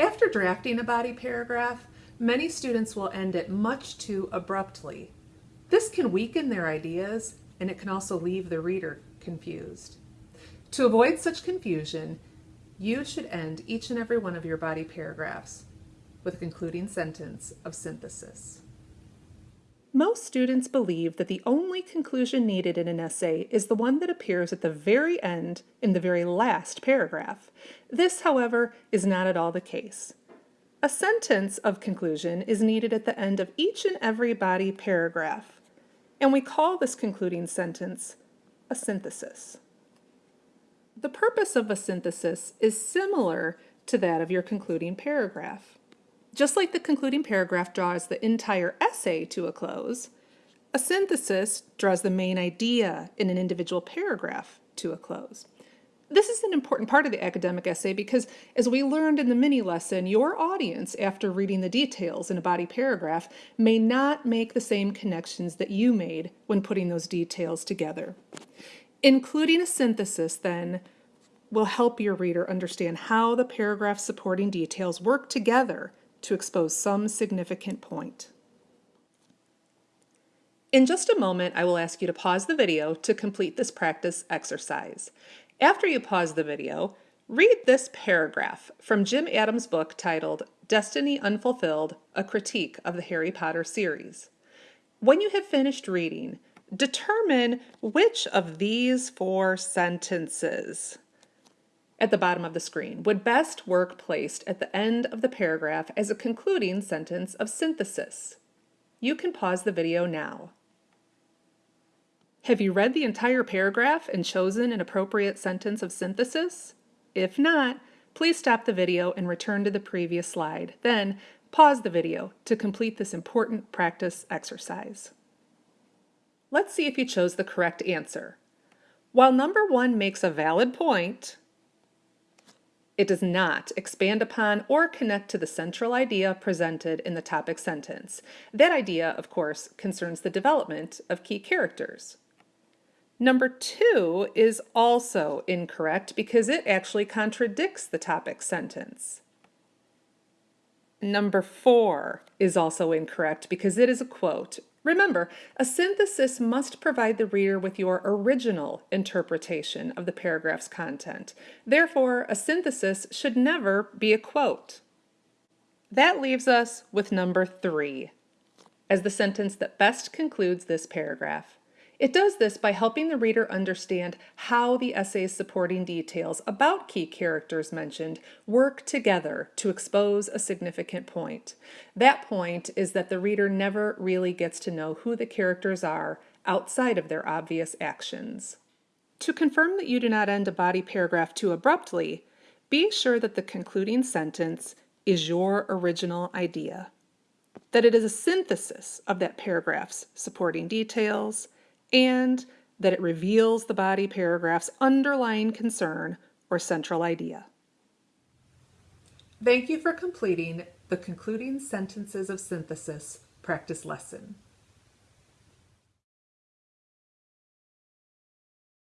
After drafting a body paragraph, many students will end it much too abruptly. This can weaken their ideas and it can also leave the reader confused. To avoid such confusion, you should end each and every one of your body paragraphs with a concluding sentence of synthesis. Most students believe that the only conclusion needed in an essay is the one that appears at the very end in the very last paragraph. This, however, is not at all the case. A sentence of conclusion is needed at the end of each and every body paragraph, and we call this concluding sentence a synthesis. The purpose of a synthesis is similar to that of your concluding paragraph. Just like the concluding paragraph draws the entire essay to a close, a synthesis draws the main idea in an individual paragraph to a close. This is an important part of the academic essay because, as we learned in the mini lesson, your audience, after reading the details in a body paragraph, may not make the same connections that you made when putting those details together. Including a synthesis, then, will help your reader understand how the paragraph supporting details work together to expose some significant point. In just a moment, I will ask you to pause the video to complete this practice exercise. After you pause the video, read this paragraph from Jim Adams' book titled Destiny Unfulfilled, A Critique of the Harry Potter Series. When you have finished reading, determine which of these four sentences at the bottom of the screen would best work placed at the end of the paragraph as a concluding sentence of synthesis. You can pause the video now. Have you read the entire paragraph and chosen an appropriate sentence of synthesis? If not, please stop the video and return to the previous slide. Then, pause the video to complete this important practice exercise. Let's see if you chose the correct answer. While number one makes a valid point, it does not expand upon or connect to the central idea presented in the topic sentence. That idea, of course, concerns the development of key characters. Number two is also incorrect because it actually contradicts the topic sentence. Number four is also incorrect because it is a quote Remember, a synthesis must provide the reader with your original interpretation of the paragraph's content. Therefore, a synthesis should never be a quote. That leaves us with number three as the sentence that best concludes this paragraph. It does this by helping the reader understand how the essay's supporting details about key characters mentioned work together to expose a significant point. That point is that the reader never really gets to know who the characters are outside of their obvious actions. To confirm that you do not end a body paragraph too abruptly, be sure that the concluding sentence is your original idea, that it is a synthesis of that paragraph's supporting details, and that it reveals the body paragraph's underlying concern or central idea. Thank you for completing the concluding sentences of synthesis practice lesson.